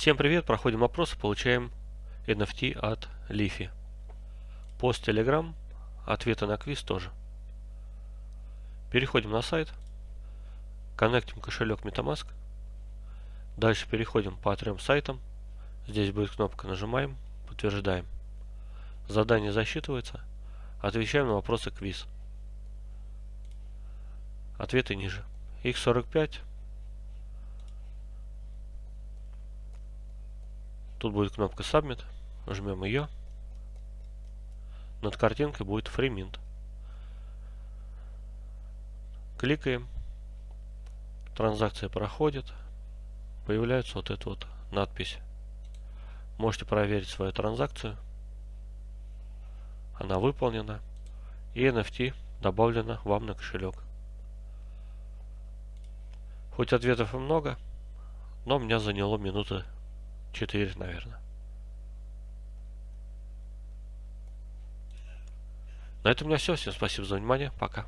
Всем привет, проходим опросы, получаем NFT от Лифи. Пост Telegram, ответы на квиз тоже. Переходим на сайт, коннектим кошелек MetaMask. Дальше переходим по трем сайтам. Здесь будет кнопка «Нажимаем», подтверждаем. Задание засчитывается. Отвечаем на вопросы квиз. Ответы ниже. X45 Тут будет кнопка Submit. Жмем ее. Над картинкой будет FreeMint. Кликаем. Транзакция проходит. Появляется вот эта вот надпись. Можете проверить свою транзакцию. Она выполнена. И NFT добавлена вам на кошелек. Хоть ответов и много, но меня заняло минуты 4, наверное. На этом у меня все. Всем спасибо за внимание. Пока.